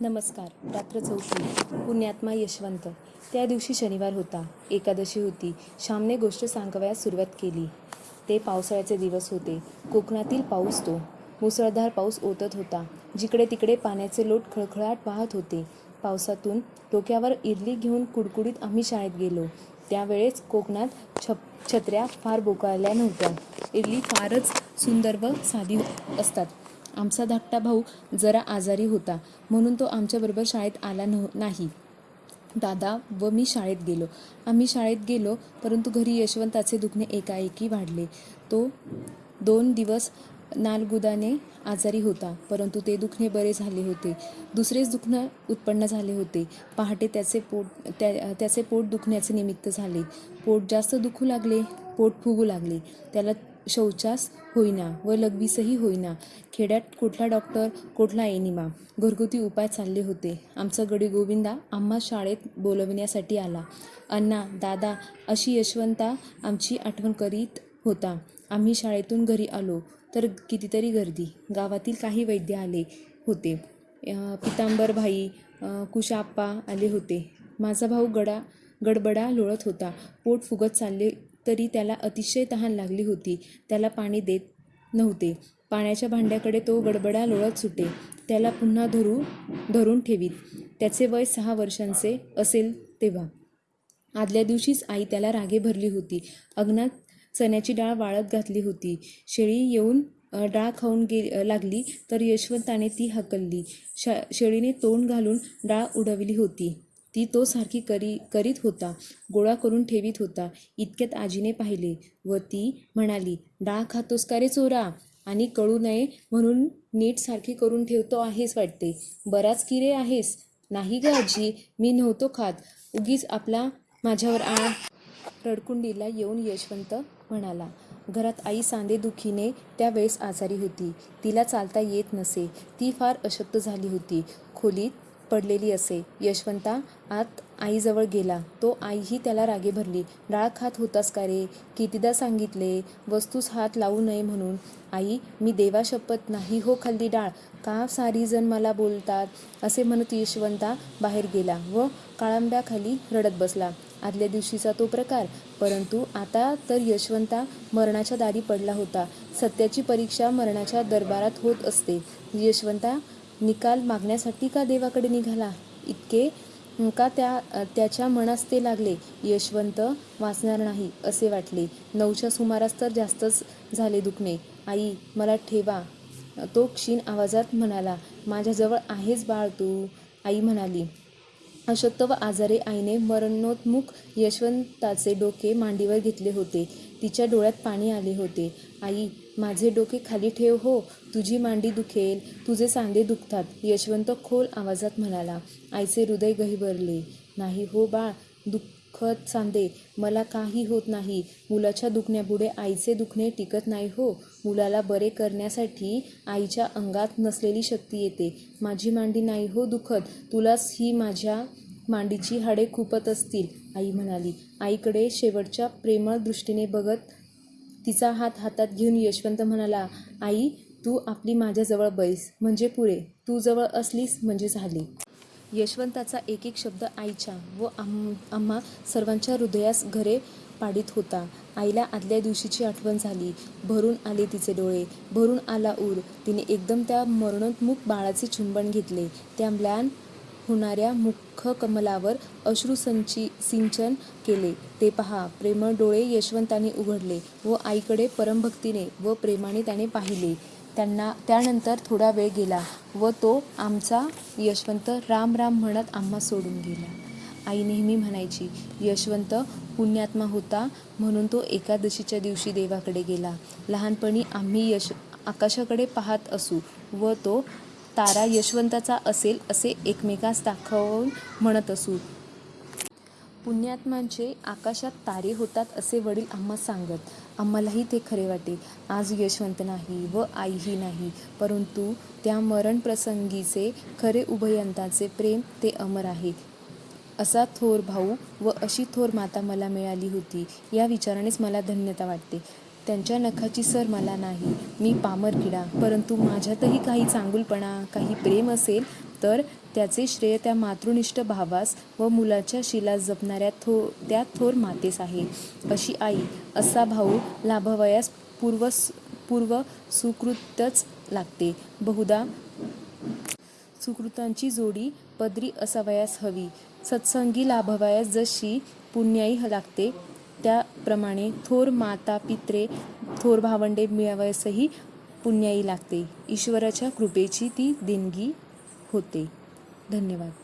नमस्कार रात्र चौथी पुण्यात्मा यशवंत. त्या दिवशी शनिवार होता. एकादशी होती. श्यामने गोष्ट सांगवयास सुरुवात केली. ते पावसाळ्याचे दिवस होते. कोकणातील पाऊस तो. मुसळधार पाऊस ओतत होता. जिकडे तिकडे पाण्याचे लोट खळखळाट वाहत होते. पावसातून डोक्यावर इरली घेऊन कुडकुडीत आम्ही शाळेत गेलो. त्यावेळेस कोकणात छप छत्र्या फार बोकाळल्या नव्हत्या. इरली फारच सुंदर व साधी असतात. आमचा धाकटा भाऊ जरा आजारी होता म्हणून तो आमच्याबरोबर शाळेत आला नव्ह नाही. दादा व मी शाळेत गेलो. आम्ही शाळेत गेलो परंतु घरी यशवंताचे दुखणे एकाएकी वाढले. तो दोन दिवस नालगुदाने आजारी होता परंतु ते दुखणे बरे झाले होते. दुसरेच दुखणं उत्पन्न झाले होते. पहाटे त्याचे पोट त्या त्याचे पोट दुखण्याचे निमित्त झाले. पोट जास्त दुखू लागले पोट फुगू लागले. त्याला शौचास होईना व लघवीसही होईना. खेड्यात कुठला डॉक्टर कुठला एनिमा घरगुती उपाय चालले होते. आमचा गडी गोविंदा आम्हा शाळेत बोलविण्यासाठी आला. अण्णा दादा अशी यशवंता आमची आठवण करीत होता. आम्ही शाळेतून घरी आलो तर कितीतरी गर्दी. गावातील काही वैद्य आले होते. पितांबरभाई कुशाप्पा आले होते. माझा भाऊ गडा गडबडा लोळत होता. पोट फुगत चालले तरी त्याला अतिशय तहान लागली होती. त्याला पाणी देत नव्हते. पाण्याच्या भांड्याकडे तो गडबडा लोळत सुटे. त्याला पुन्हा धरू धरून ठेवीत. त्याचे वय सहा वर्षांचे असेल तेव्हा. आदल्या दिवशीच आई त्याला रागे भरली होती. अग्नात चण्याची डाळ वाळत घातली होती. शेळी येऊन डाळ खाऊन गे लागली तर यशवंताने ती हकलली. श शेळीने तोंड घालून डाळ उडवली होती. ती तो सारखी करी करीत होता गोळा करून ठेवीत होता. इतक्यात आजीने पाहिले व ती म्हणाली डाळ खातोस का रे चोरा? आणि कळू नये म्हणून नीट सारखी करून ठेवतो आहेस वाटते. बराच किरे आहेस. नाही ग आजी मी नव्हतो खात. उगीच आपला माझ्यावर आ रडकुंडीला येऊन यशवंत म्हणाला घरात आई सांधेदुखीने त्यावेळेस आजारी होती. तिला चालता येत नसे. ती फार अशक्त झाली होती. खोलीत पडलेली असे. यशवंता आत आईजवळ गेला. तो आईही त्याला रागे भरली. डाळ खात होतास का रे? कितीदा सांगितले? वस्तूस हात लावू नये म्हणून. आई मी देवा शपथ नाही हो खाल्ली डाळ. का सारी जण मला बोलतात? असे म्हणत यशवंता बाहेर गेला व काळांब्याखाली रडत बसला. आदल्या दिवशीचा तो प्रकार. परंतु आता तर यशवंता मरणाच्या दारी पडला होता. सत्याची परीक्षा मरणाच्या दरबारात होत असते. यशवंता निकाल मागण्यासाठी का देवाकडे निघाला? इतके का त्या त्याच्या मनास ते लागले? यशवंत वाचणार नाही असे वाटले. नऊच्या सुमारास तर जास्तच झाले दुखणे. आई मला ठेवा. तो क्षीण आवाजात म्हणाला माझ्याजवळ आहेच बाळ तू. आई म्हणाली अशक्त व आजारी आईने मरणोन्मुख यशवंताचे डोके मांडीवर घेतले होते. तिच्या डोळ्यात पाणी आले होते. आई माझे डोके खाली ठेव हो. तुझी मांडी दुखेल. तुझे सांधे दुखतात यशवंत खोल आवाजात म्हणाला. आईचे हृदय गहिवरले. नाही हो बाळ. दुख खत सांदे मला काही होत नाही. मुलाच्या दुखण्यापुढे आईचे दुखणे टिकत नाही हो. मुलाला बरे करण्यासाठी आईच्या अंगात नसलेली शक्ती येते. माझी मांडी नाही हो दुखत. तुलाच ही माझ्या मांडीची हाडे खुपत असतील आई म्हणाली. आईकडे शेवटच्या प्रेमळ दृष्टीने बघत तिचा हात हातात घेऊन यशवंत म्हणाला आई तू आपली माझ्याजवळ बैस. म्हणजे पुरे तू जवळ असलीस म्हणजे झाली. यशवंताचा एक एक शब्द आईच्या व आम आम्हा सर्वांच्या हृदयास घरे पाडित होता. आईला आदल्या दिवशीची आठवण झाली. भरून आले तिचे डोळे. भरून आला ऊर. तिने एकदम त्या मरणोन्मुख बाळाचे चुंबन घेतले. त्या म्लान होणाऱ्या मुख कमलावर अश्रू संची सिंचन केले. ते पहा प्रेमळ डोळे यशवंताने उघडले व आईकडे परमभक्तीने व प्रेमाने त्याने पाहिले. त्यांना त्यानंतर थोडा वेळ गेला व तो आमचा यशवंत राम राम म्हणत आम्हा सोडून गेला. आई नेहमी म्हणायची यशवंत पुण्यात्मा होता म्हणून तो एकादशीच्या दिवशी देवाकडे गेला. लहानपणी आम्ही यश आकाशाकडे पाहत असू व तो तारा यशवंताचा असेल असे एकमेकास दाखवून म्हणत असू. पुण्यात्मांचे आकाशात तारे होतात असे वडील आम्हा सांगत आम्हालाही ते खरे वाटे आज यशवंत नाही व आईही नाही परंतु त्या मरणप्रसंगीचे खरे उभयंताचे प्रेम ते अमर आहे. असा थोर भाऊ व अशी थोर माता मला मिळाली होती. या विचारानेच मला धन्यता वाटते. त्यांच्या नखाची सर मला नाही. मी पामर किडा परंतु माझ्यातही काही चांगुलपणा काही प्रेम असेल तर त्याचे श्रेय त्या मातृनिष्ठ भावास व मुलाच्या शिला जपणाऱ्या थो त्या थोर मातेस आहे. अशी आई असा भाऊ लाभवयास पूर्व पूर्व सुकृतच लागते. बहुधा सुकृतांची जोडी पदरी असावयास हवी. सत्संगी लाभवयास जशी पुण्याई लागते त्याप्रमाणे थोर माता पित्रे थोर भावंडे मिळावयासही पुण्याई लागते. ईश्वराच्या कृपेची ती देणगी होते. धन्यवाद.